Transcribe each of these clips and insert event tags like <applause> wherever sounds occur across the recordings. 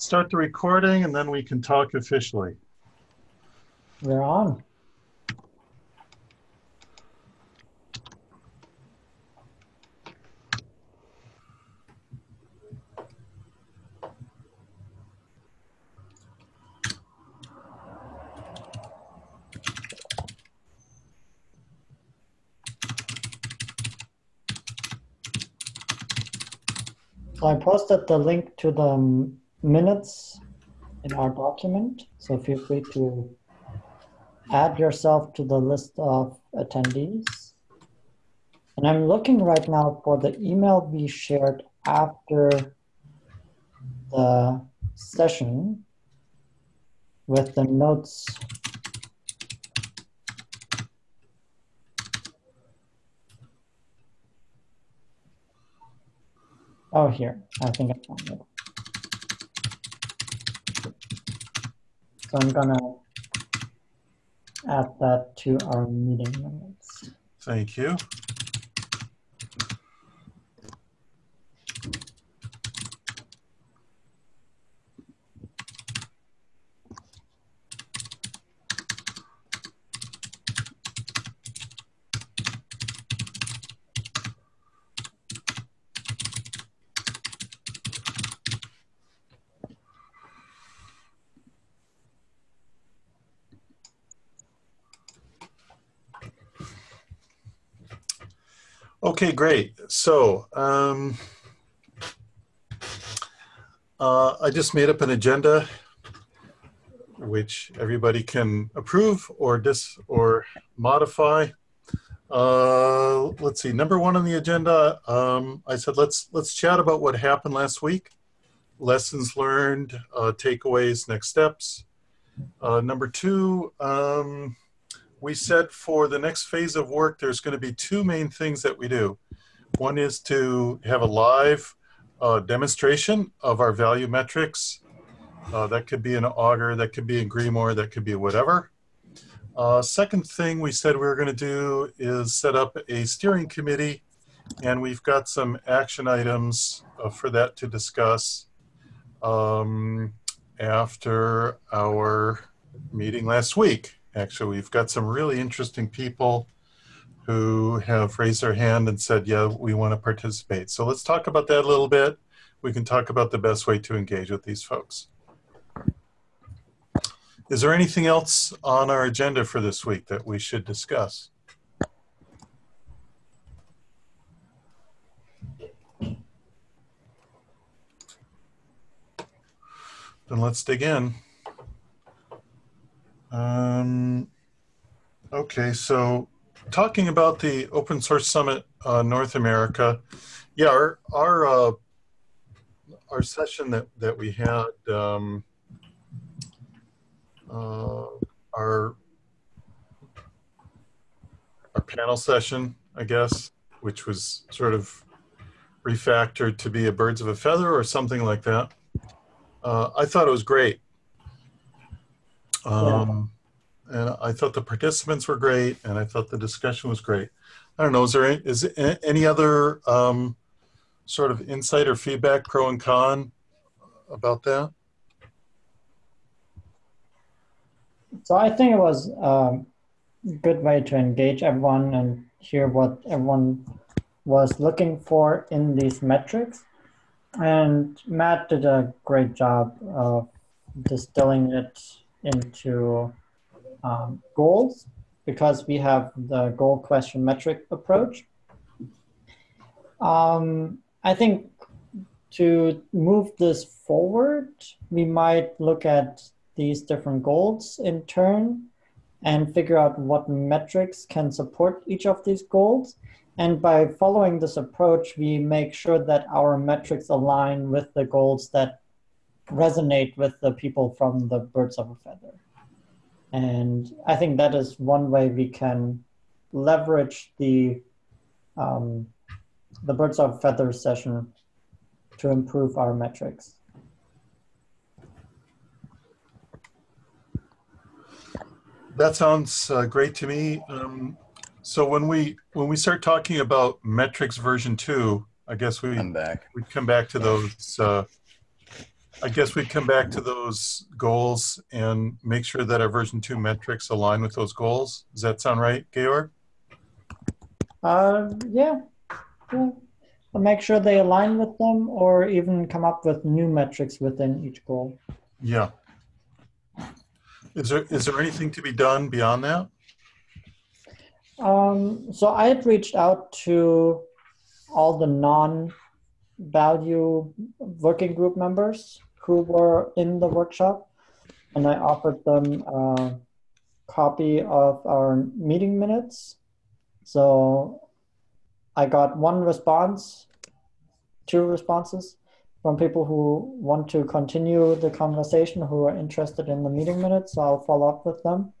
start the recording and then we can talk officially. We're on. I posted the link to the um, minutes in our document. So feel free to add yourself to the list of attendees. And I'm looking right now for the email we shared after the session with the notes. Oh, here, I think I found it. So I'm gonna add that to our meeting minutes. Thank you. Okay, great. So um, uh, I just made up an agenda which everybody can approve or dis or modify. Uh, let's see. Number one on the agenda, um, I said let's let's chat about what happened last week, lessons learned, uh, takeaways, next steps. Uh, number two. Um, we said for the next phase of work, there's going to be two main things that we do. One is to have a live uh, demonstration of our value metrics. Uh, that could be an Augur, that could be in Grimoire, that could be whatever. Uh, second thing we said we were going to do is set up a steering committee, and we've got some action items uh, for that to discuss um, after our meeting last week. Actually, we've got some really interesting people who have raised their hand and said, yeah, we want to participate. So let's talk about that a little bit. We can talk about the best way to engage with these folks. Is there anything else on our agenda for this week that we should discuss? Then let's dig in. Um, okay, so talking about the Open Source Summit uh, North America, yeah, our our uh, our session that that we had, um, uh, our our panel session, I guess, which was sort of refactored to be a birds of a feather or something like that. Uh, I thought it was great. Um, yeah. And I thought the participants were great, and I thought the discussion was great. I don't know, is there any, is any other um, sort of insight or feedback, pro and con, about that? So I think it was um, a good way to engage everyone and hear what everyone was looking for in these metrics. And Matt did a great job of distilling it into um, goals because we have the goal question metric approach. Um, I think to move this forward, we might look at these different goals in turn and figure out what metrics can support each of these goals. And by following this approach, we make sure that our metrics align with the goals that resonate with the people from the birds of a feather. And I think that is one way we can leverage the um, the birds of a feather session to improve our metrics. That sounds uh, great to me. Um, so when we when we start talking about metrics version two, I guess we we come back to those uh, I guess we'd come back to those goals and make sure that our version two metrics align with those goals. Does that sound right, Georg? Uh, yeah, yeah. I'll make sure they align with them or even come up with new metrics within each goal. Yeah. Is there is there anything to be done beyond that? Um, so I had reached out to all the non-value working group members who were in the workshop, and I offered them a copy of our meeting minutes. So I got one response, two responses from people who want to continue the conversation, who are interested in the meeting minutes. So I'll follow up with them.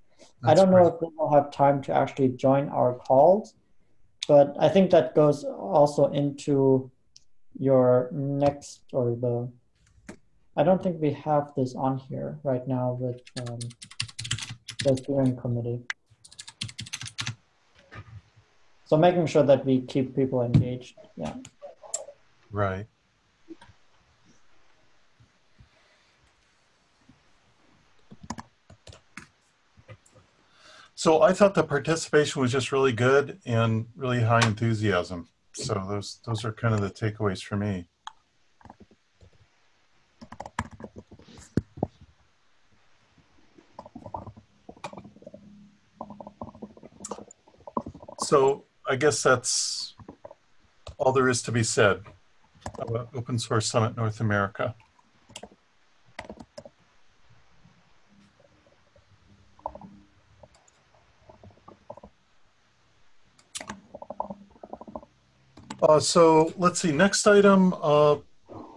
I don't know if they will have time to actually join our calls, but I think that goes also into your next or the. I don't think we have this on here right now with um, the steering committee. So making sure that we keep people engaged. Yeah. Right. So I thought the participation was just really good and really high enthusiasm. So those those are kind of the takeaways for me. So I guess that's all there is to be said about Open Source Summit North America. Uh, so let's see, next item uh,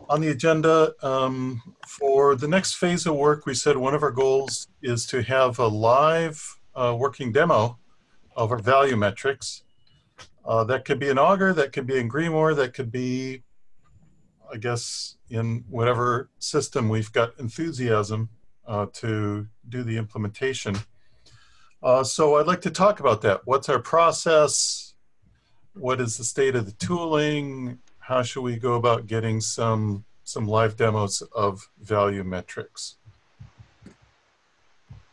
on the agenda. Um, for the next phase of work, we said one of our goals is to have a live uh, working demo of our value metrics. Uh, that could be in Augur, that could be in Grimoire, that could be, I guess, in whatever system we've got enthusiasm uh, to do the implementation. Uh, so I'd like to talk about that. What's our process? what is the state of the tooling? How should we go about getting some some live demos of value metrics?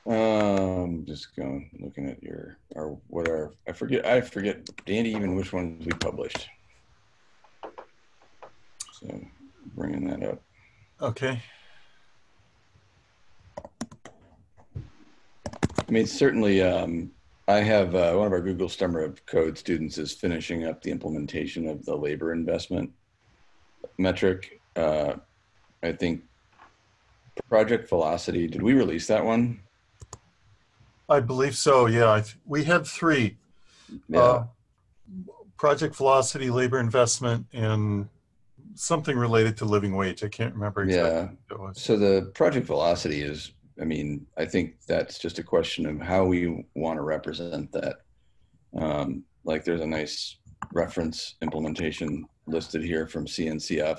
Um, just going looking at your our what are I forget I forget Danny even which ones we published. So bringing that up. Okay. I mean, certainly um, I have uh, one of our Google Summer of Code students is finishing up the implementation of the labor investment metric. Uh, I think Project Velocity, did we release that one? I believe so, yeah. we had three. Yeah. Uh, Project Velocity, labor investment, and something related to living wage. I can't remember exactly. Yeah. So the Project Velocity is I mean, I think that's just a question of how we want to represent that. Um, like there's a nice reference implementation listed here from CNCF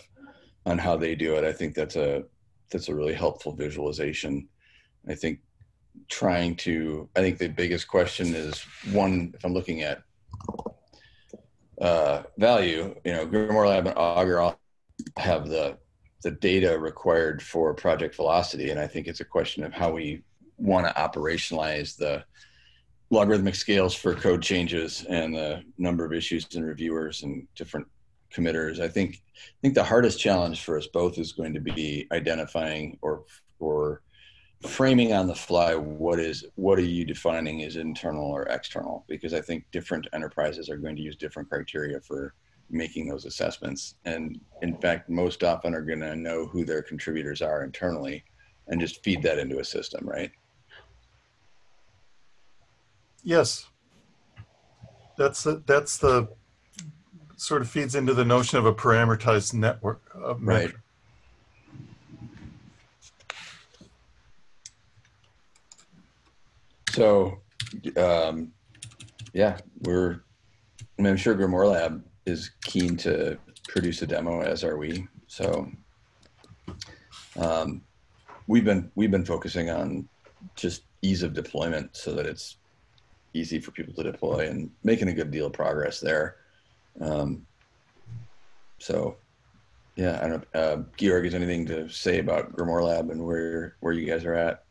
on how they do it. I think that's a that's a really helpful visualization. I think trying to I think the biggest question is one if I'm looking at uh, value, you know, Grimoire Lab and Augur have the the data required for project velocity. And I think it's a question of how we want to operationalize the logarithmic scales for code changes and the number of issues and reviewers and different committers. I think I think the hardest challenge for us both is going to be identifying or or framing on the fly what is what are you defining as internal or external because I think different enterprises are going to use different criteria for making those assessments. And in fact, most often are going to know who their contributors are internally and just feed that into a system, right? Yes. That's the, that's the sort of feeds into the notion of a parameterized network. Of right. So, um, yeah, we're, I I'm sure Grimoire Lab is keen to produce a demo, as are we. So um, we've been we've been focusing on just ease of deployment so that it's easy for people to deploy and making a good deal of progress there. Um, so Yeah, I don't. Uh, Georg, is anything to say about Grimoire Lab and where where you guys are at?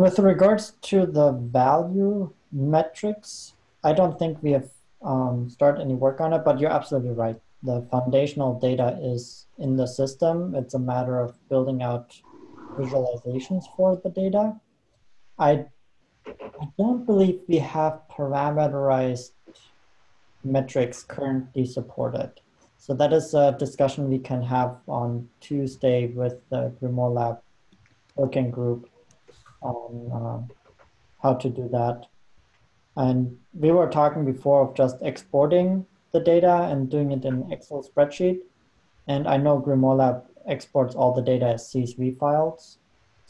With regards to the value metrics, I don't think we have um, started any work on it, but you're absolutely right. The foundational data is in the system. It's a matter of building out visualizations for the data. I, I don't believe we have parameterized metrics currently supported. So that is a discussion we can have on Tuesday with the Grimoire Lab working group on uh, how to do that. And we were talking before of just exporting the data and doing it in Excel spreadsheet. And I know Grimoire Lab exports all the data as CSV files.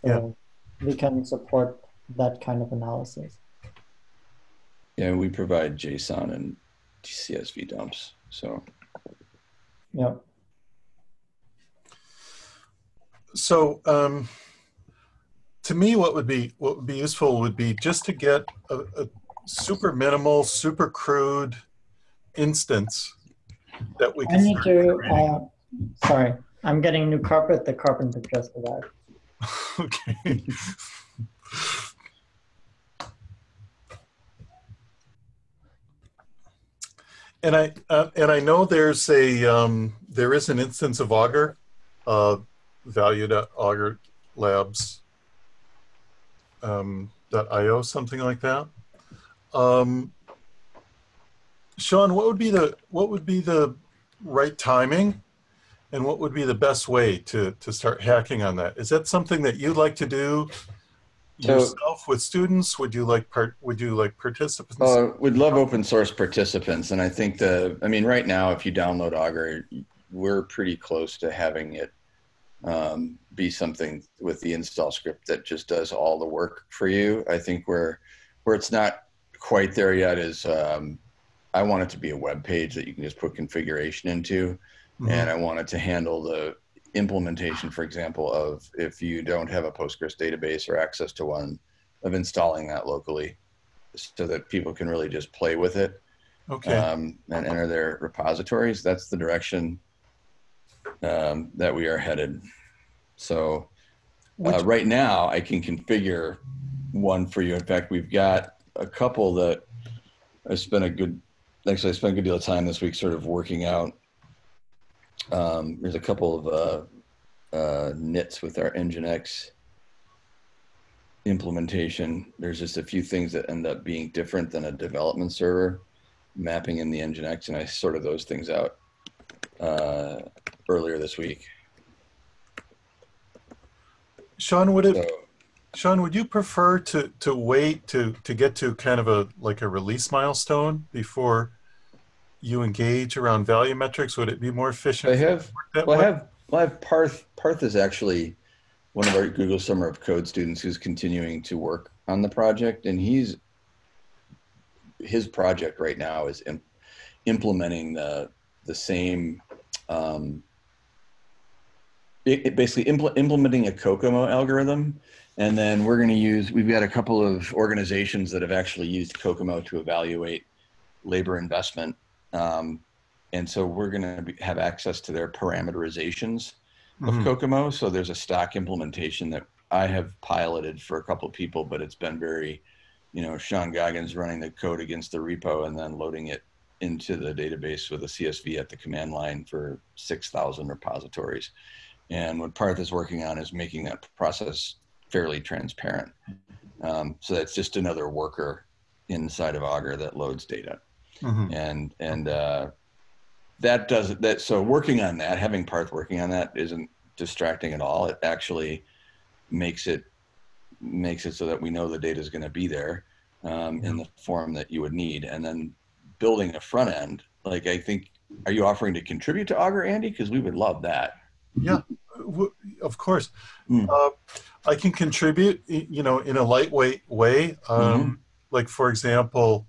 So yeah. we can support that kind of analysis. Yeah, we provide JSON and CSV dumps. So, yeah. So, um, to me, what would be what would be useful would be just to get a, a super minimal, super crude instance that we can. I need to. Uh, sorry, I'm getting new carpet. The carpenter just arrived. <laughs> okay. and I uh, and I know there's a um, there is an instance of Augur, uh, valued at Augur Labs um, .io, something like that. Um, Sean, what would be the what would be the right timing, and what would be the best way to to start hacking on that? Is that something that you'd like to do so, yourself with students? Would you like part? Would you like participants? Uh, we'd love open source participants, and I think the. I mean, right now, if you download Augur, we're pretty close to having it um, be something with the install script that just does all the work for you. I think where where it's not quite there yet is um, I want it to be a web page that you can just put configuration into, mm-hmm. and I want it to handle the implementation, for example, of if you don't have a Postgres database or access to one, of installing that locally, so that people can really just play with it. Okay. Um, and enter their repositories. That's the direction um, that we are headed. So uh, right now I can configure one for you. In fact, we've got a couple that I spent a good, actually I spent a good deal of time this week sort of working out. Um, there's a couple of uh, uh, nits with our Nginx implementation. There's just a few things that end up being different than a development server mapping in the Nginx, and I sorted those things out uh, earlier this week. Sean, would it, so, Sean, would you prefer to, to wait to, to get to kind of a, like a release milestone before you engage around value metrics? Would it be more efficient? I have, well, I have, well, I have Parth, Parth is actually one of our Google Summer of Code students who's continuing to work on the project and he's, his project right now is implementing the, the same um, it, basically impl implementing a COCOMO algorithm. And then we're going to use, we've got a couple of organizations that have actually used COCOMO to evaluate labor investment. Um, and so we're going to have access to their parameterizations of mm -hmm. COCOMO. So there's a stock implementation that I have piloted for a couple of people, but it's been very, you know, Sean Goggins running the code against the repo and then loading it into the database with a CSV at the command line for 6,000 repositories. And what Parth is working on is making that process fairly transparent. Um, so that's just another worker inside of Augur that loads data. Mm-hmm. And, and, uh, that does that. So working on that, having Parth working on that isn't distracting at all. It actually makes it, makes it so that we know the data is going to be there um, in the form that you would need. And then building a front end, like I think, are you offering to contribute to Augur, Andy? Because we would love that. Yeah, of course. Mm. Uh, I can contribute, you know, in a lightweight way. Um, mm-hmm. Like, for example,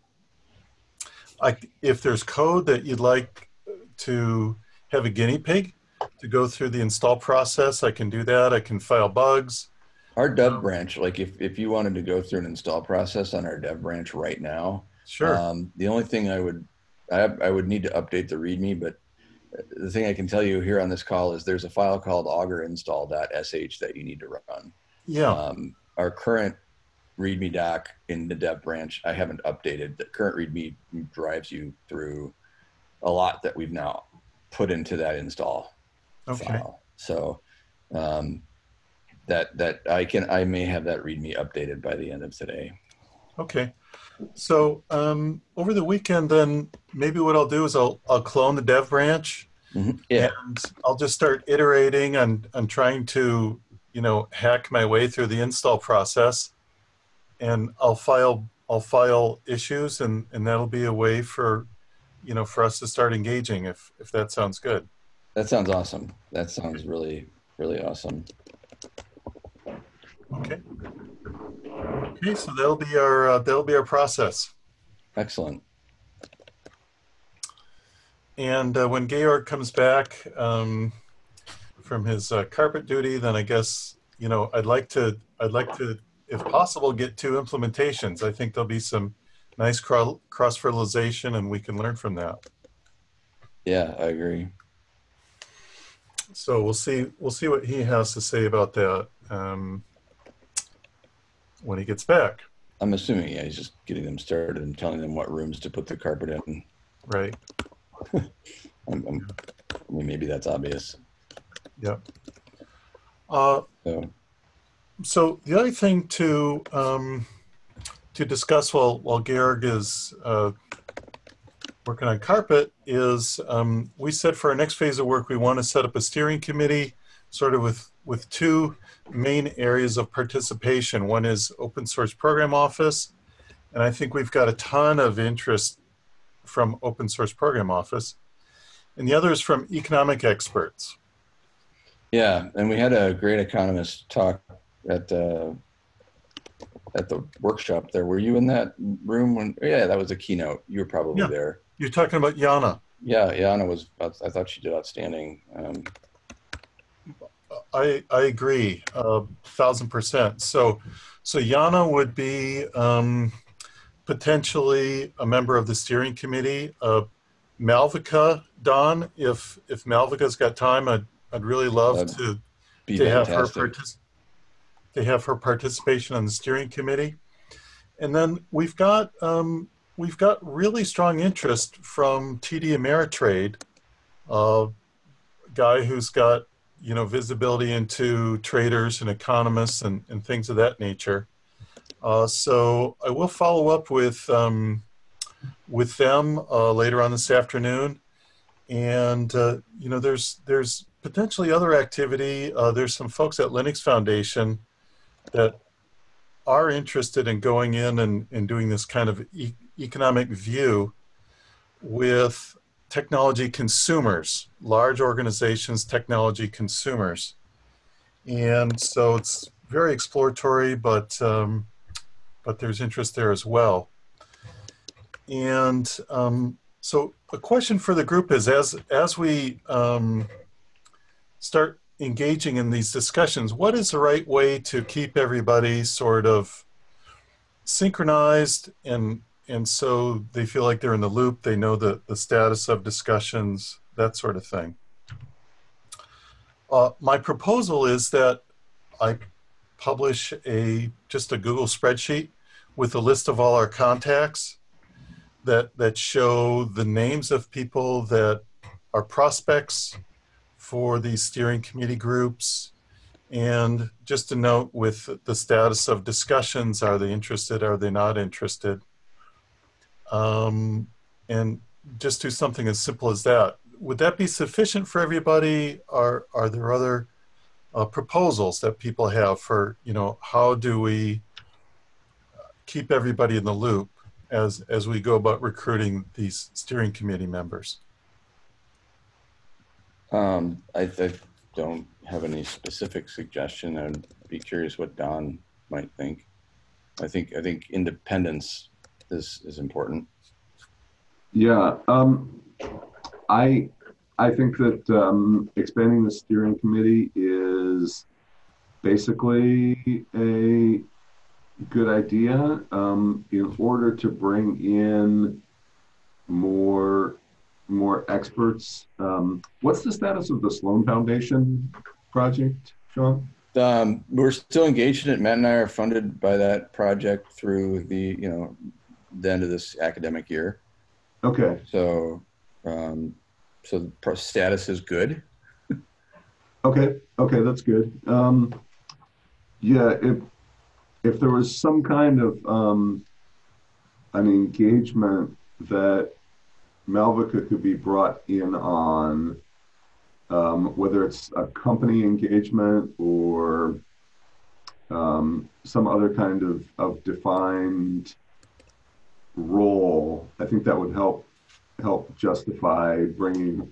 I, if there's code that you'd like to have a guinea pig to go through the install process, I can do that. I can file bugs. Our dev um, branch, like if, if you wanted to go through an install process on our dev branch right now, Sure. Um, the only thing I would, I, I would need to update the README, but the thing I can tell you here on this call is there's a file called augerinstall.sh that you need to run. Yeah. Um, our current README doc in the dev branch, I haven't updated. The current README drives you through a lot that we've now put into that install Okay. file. So um, that that I can I may have that README updated by the end of today. Okay. So um, over the weekend, then maybe what I'll do is I'll I'll clone the dev branch Yeah, and I'll just start iterating and and trying to you know hack my way through the install process, and I'll file I'll file issues and and that'll be a way for you know for us to start engaging if if that sounds good. that sounds awesome. That sounds really really awesome. Okay. Okay, so that'll be our uh, that'll be our process. Excellent. And uh, when Georg comes back um, from his uh, carpet duty, then I guess you know I'd like to I'd like to, if possible, get two implementations. I think there'll be some nice cro- cross fertilization, and we can learn from that. Yeah, I agree. So we'll see we'll see what he has to say about that um, when he gets back. I'm assuming yeah, he's just getting them started and telling them what rooms to put the carpet in. Right. <laughs> I'm, I'm, I mean, maybe that's obvious. Yep. Uh, So So the other thing to um, to discuss while while Georg is uh, working on carpet is um, we said for our next phase of work we want to set up a steering committee, sort of with with two main areas of participation. One is open source program office, and I think we've got a ton of interest from open source program office, and the other is from economic experts. yeah, and we had a great economist talk at uh, at the workshop there. Were you in that room when? Yeah, that was a keynote. You were probably Yeah. there. You're talking about Yana. Yeah, Yana was. I thought she did outstanding. Um, I, I agree, a thousand percent. So, so Yana would be um, potentially a member of the steering committee. Uh, Malvika, Don, if if Malvika's got time, I'd I'd really love That'd to be to have her partic- to have her participation on the steering committee. And then we've got um, we've got really strong interest from TD Ameritrade, a guy who's got you know visibility into traders and economists and, and things of that nature. Uh, so I will follow up with um, with them uh, later on this afternoon, and uh, you know there's there's potentially other activity. Uh, there's some folks at Linux Foundation that are interested in going in and, and doing this kind of e- economic view with technology consumers, large organizations, technology consumers. And so it's very exploratory, but um, but there's interest there as well. And um, so a question for the group is as as we um, start engaging in these discussions, what is the right way to keep everybody sort of synchronized and and so they feel like they're in the loop, they know the, the status of discussions, that sort of thing. Uh, my proposal is that I publish a just a Google spreadsheet with a list of all our contacts that that show the names of people that are prospects for these steering committee groups and just a note with the status of discussions are they interested are they not interested um, and just do something as simple as that would that be sufficient for everybody are are there other uh, proposals that people have for you know how do we keep everybody in the loop as as we go about recruiting these steering committee members Um, I, I don't have any specific suggestion. I'd be curious what Don might think. I think I think independence is is important. Yeah, um, I, I think that, um, expanding the steering committee is basically a good idea, um, in order to bring in more more experts. Um, what's the status of the Sloan Foundation project, Sean? Um, we're still engaged in it. Matt and I are funded by that project through the, you know, the end of this academic year. Okay. So, um, so the pro- status is good. <laughs> Okay. Okay, that's good. Um, yeah, if if there was some kind of um, an engagement that Malvika could be brought in on, um, whether it's a company engagement or um, some other kind of, of defined role, I think that would help help justify bringing.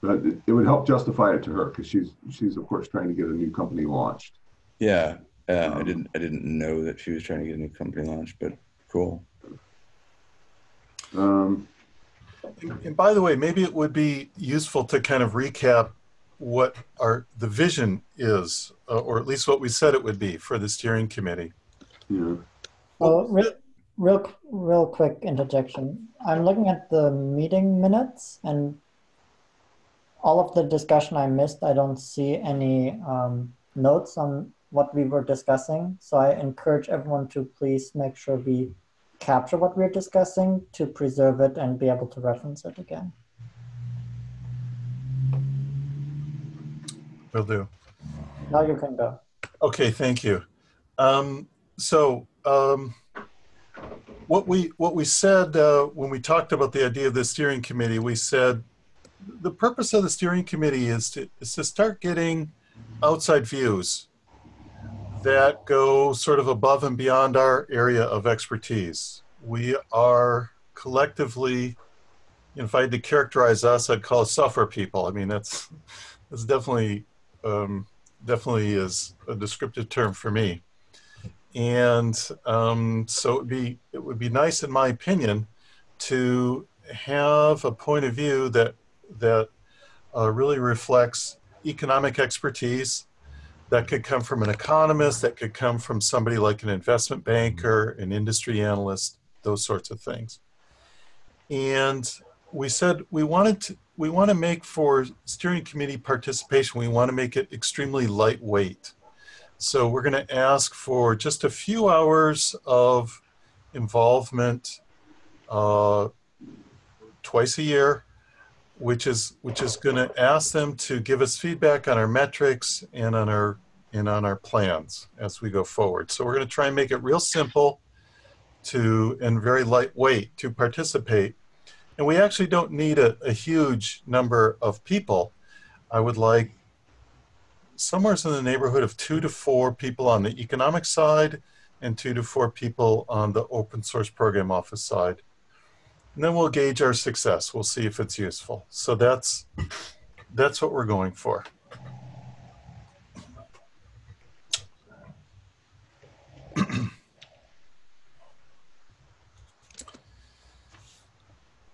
But it, it would help justify it to her because she's she's of course trying to get a new company launched. Yeah. Uh, I Um, didn't, I didn't know that she was trying to get a new company launched, but cool. Um, And by the way, maybe it would be useful to kind of recap what our the vision is, uh, or at least what we said it would be for the steering committee. yeah. Well, real, real, real quick interjection. I'm looking at the meeting minutes and all of the discussion I missed, I don't see any um, notes on what we were discussing. So I encourage everyone to please make sure we capture what we're discussing to preserve it and be able to reference it again. Will do. Now you can go. Okay, thank you. Um, so um, what we what we said uh, when we talked about the idea of the steering committee, we said the purpose of the steering committee is to is to start getting outside views that go sort of above and beyond our area of expertise. We are collectively, if I had to characterize us, I'd call us software people. I mean, that's that's definitely um, definitely is a descriptive term for me. And um, so it would be it would be nice, in my opinion, to have a point of view that that uh, really reflects economic expertise. That could come from an economist. That could come from somebody like an investment banker, an industry analyst, those sorts of things. And we said we wanted to we want to make for steering committee participation, we want to make it extremely lightweight. So we're going to ask for just a few hours of involvement uh, twice a year, which is which is going to ask them to give us feedback on our metrics and on our and on our plans as we go forward. So we're going to try and make it real simple to and very lightweight to participate and we actually don't need a, a, huge number of people. I would like somewhere in the neighborhood of two to four people on the economic side and two to four people on the open source program office side. And then we'll gauge our success. We'll see if it's useful. So that's, that's what we're going for. <clears throat>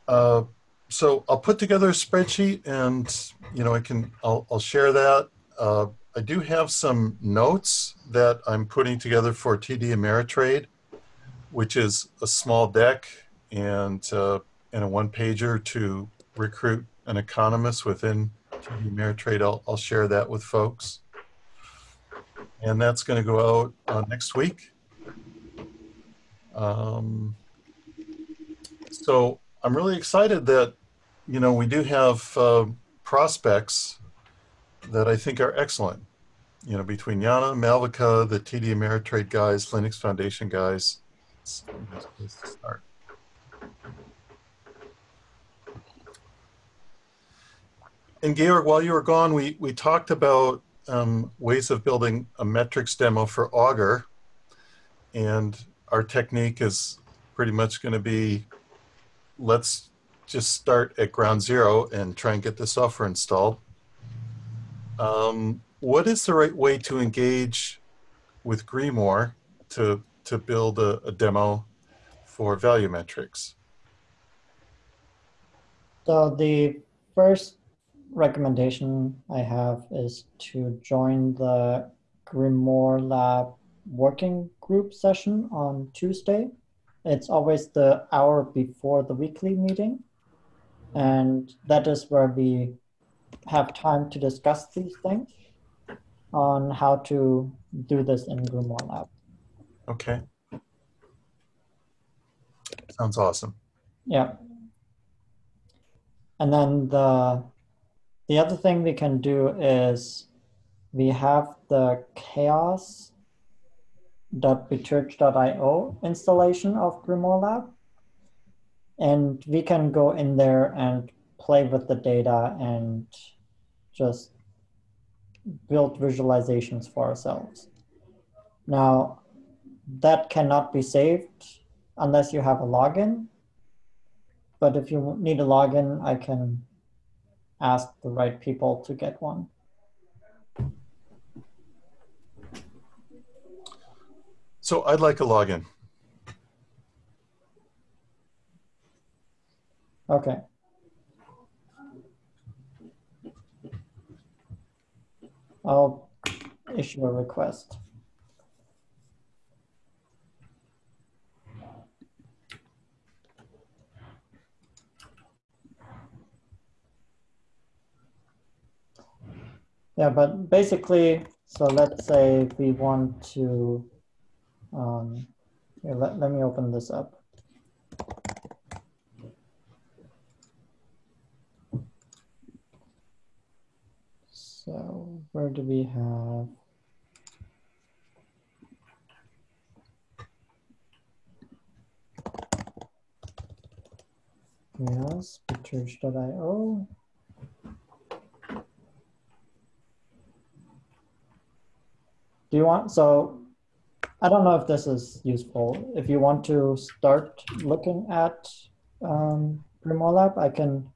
Uh, so I'll put together a spreadsheet and, you know, I can, I'll, I'll share that. Uh, I do have some notes that I'm putting together for TD Ameritrade, which is a small deck and, uh, and a one pager to recruit an economist within TD Ameritrade. I'll, I'll share that with folks. And that's going to go out uh, next week. Um, so I'm really excited that, you know, we do have uh, prospects that I think are excellent. You know, between Yana, Malvika, the TD Ameritrade guys, Linux Foundation guys, it's a nice place to start. And Georg, while you were gone, we, we talked about um, ways of building a metrics demo for Augur. And our technique is pretty much going to be let's just start at ground zero and try and get the software installed. Um, what is the right way to engage with Grimoire to, to build a, a demo for value metrics? So the first recommendation I have is to join the Grimoire Lab working group session on Tuesday. It's always the hour before the weekly meeting. And that is where we have time to discuss these things on how to do this in Grimoire Lab. Okay. Sounds awesome. Yeah. And then the the other thing we can do is we have the chaoss.biterg.io installation of Grimoire Lab. And we can go in there and play with the data and just build visualizations for ourselves. Now, that cannot be saved unless you have a login. But if you need a login, I can ask the right people to get one. So I'd like a login. Okay. I'll issue a request. Yeah, but basically, so let's say we want to, um, here, let, let me open this up. So where do we have? Yes, church.io. Do you want, so I don't know if this is useful. If you want to start looking at um, Grimoire Lab, I can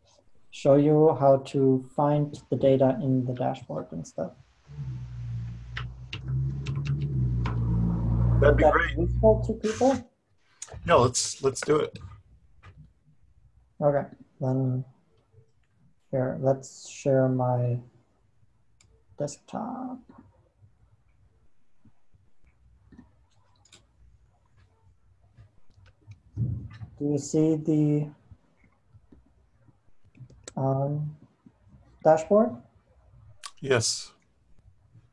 show you how to find the data in the dashboard and stuff. That'd be great. useful to people? Yeah, let's let's do it. Okay, then here, let's share my desktop. Do you see the um, dashboard? Yes.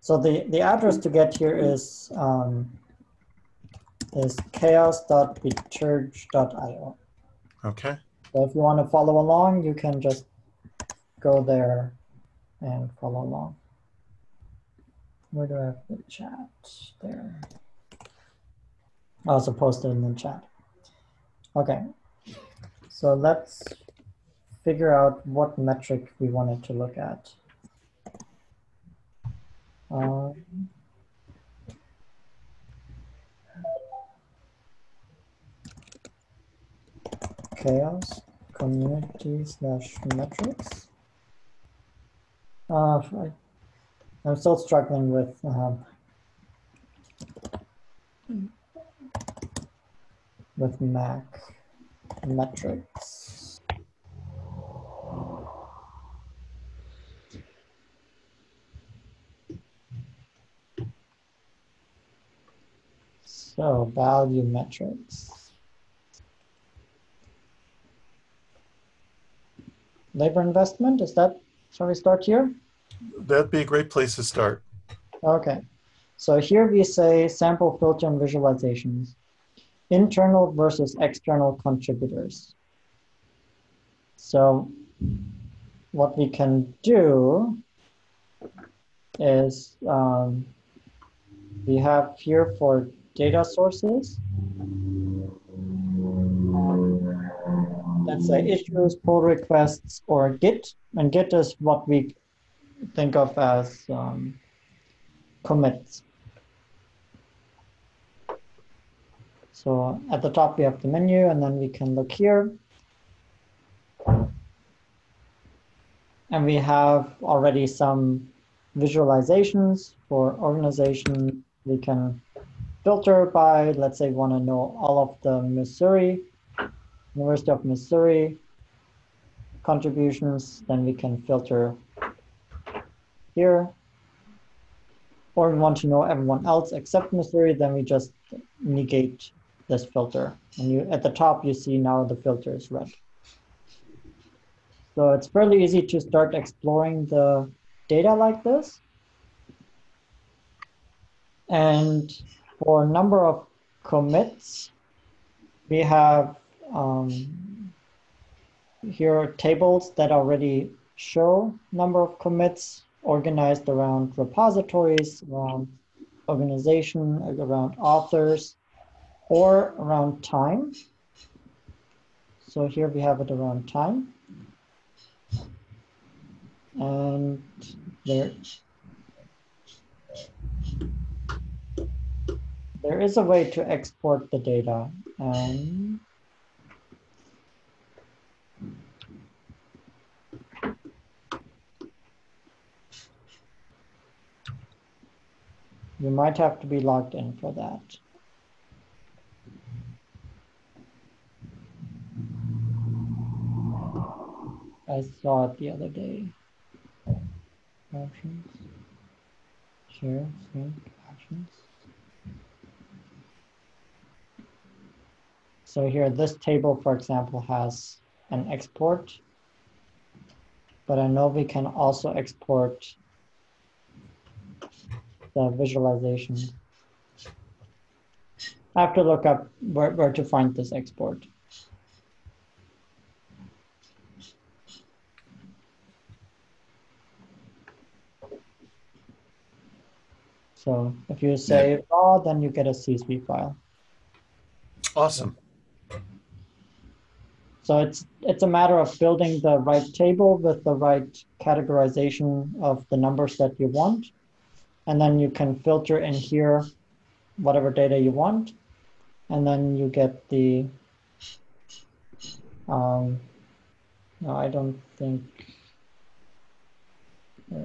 So the, the address to get here is um, is chaoss.biterg.io. Okay. So if you want to follow along, you can just go there and follow along. Where do I have the chat? There. I Also posted in the chat. Okay. So let's figure out what metric we wanted to look at. Um, CHAOSS community slash metrics. Uh, I, I'm still struggling with um, with Mac metrics. So value metrics. Labor investment, is that, shall we start here? That'd be a great place to start. Okay, so here we say sample filter and visualizations, internal versus external contributors. So what we can do is um, we have here for data sources, let's say issues, pull requests, or Git. And Git is what we think of as um, commits. So at the top we have the menu and then we can look here. And we have already some visualizations for organization. We can filter by, let's say, want to know all of the Missouri, University of Missouri contributions, then we can filter here. Or we want to know everyone else except Missouri, then we just negate this filter. And you at the top, you see now the filter is red. So it's fairly easy to start exploring the data like this. And for a number of commits, we have um, here are tables that already show number of commits organized around repositories, around organization, around authors, or around time. So here we have it around time. And there, there is a way to export the data. And you might have to be logged in for that. I saw it the other day. Options. Share, sync, actions. So here, this table, for example, has an export, but I know we can also export the uh, visualization. I have to look up where, where to find this export. So if you say raw, then you get a CSV file. Awesome. So it's it's a matter of building the right table with the right categorization of the numbers that you want. And then you can filter in here whatever data you want. And then you get the, um, no, I don't think, uh,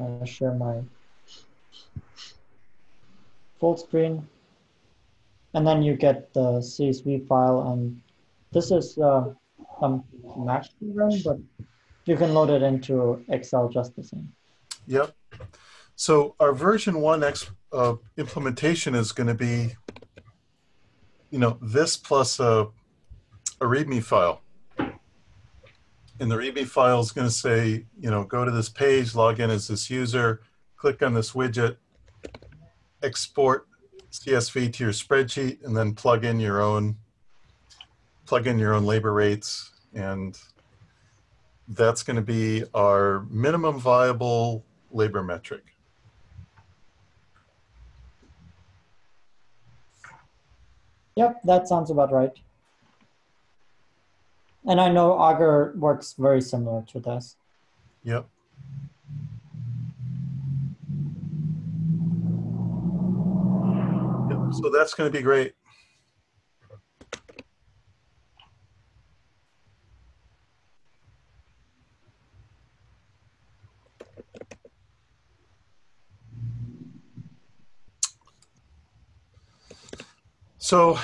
I'll share my full screen. And then you get the CSV file and this is uh, some Mac program, but you can load it into Excel just the same. Yep. So our version one X uh, implementation is going to be, you know, this plus a, a README file. And the README file is going to say, you know, go to this page, log in as this user, click on this widget, export CSV to your spreadsheet, and then plug in your own plug in your own labor rates and that's going to be our minimum viable labor metric. Yep, that sounds about right. And I know Augur works very similar to this. Yep. yep. So that's going to be great. So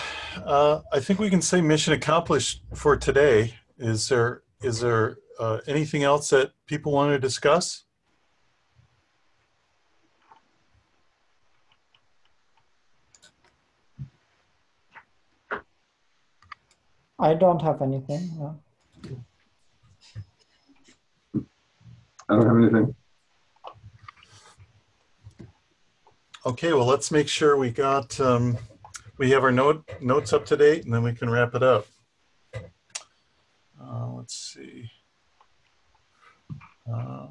uh, I think we can say mission accomplished for today. Is there is there uh, anything else that people want to discuss? I don't have anything. No. I don't have anything. Okay, well, let's make sure we got um, we have our note notes up to date, and then we can wrap it up. Uh, let's see. Um,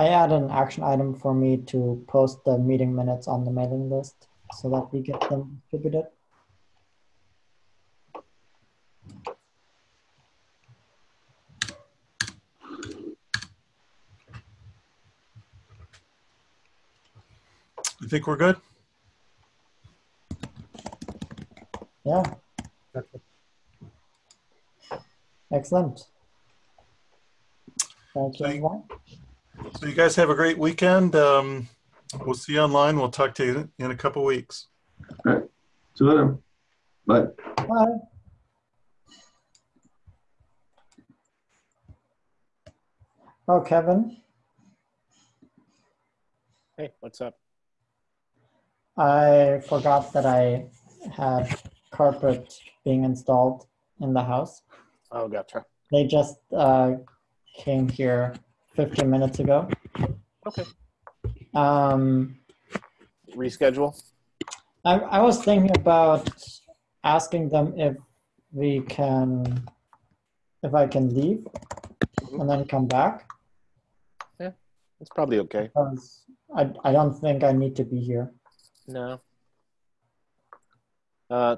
I add an action item for me to post the meeting minutes on the mailing list so that we get them distributed. I think we're good. Yeah. Excellent. Thank you, So you- everyone. So you guys have a great weekend. Um, we'll see you online. We'll talk to you in a couple weeks. All right. See you later. Bye. Bye. Oh, Kevin, Hey, what's up? I forgot that I had carpet being installed in the house. Oh, gotcha. They just uh, came here 15 minutes ago. Okay. Um, Reschedule? I, I was thinking about asking them if we can, if I can leave and then come back Yeah, It's probably okay. because I, I don't think I need to be here. No. Uh,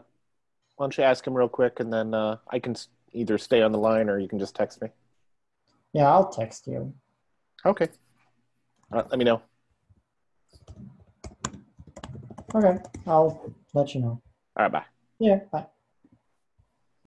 why don't you ask him real quick and then uh, I can either stay on the line or you can just text me. Yeah, I'll text you. Okay. Uh, let me know. Okay, I'll let you know. All right, bye. Yeah, bye.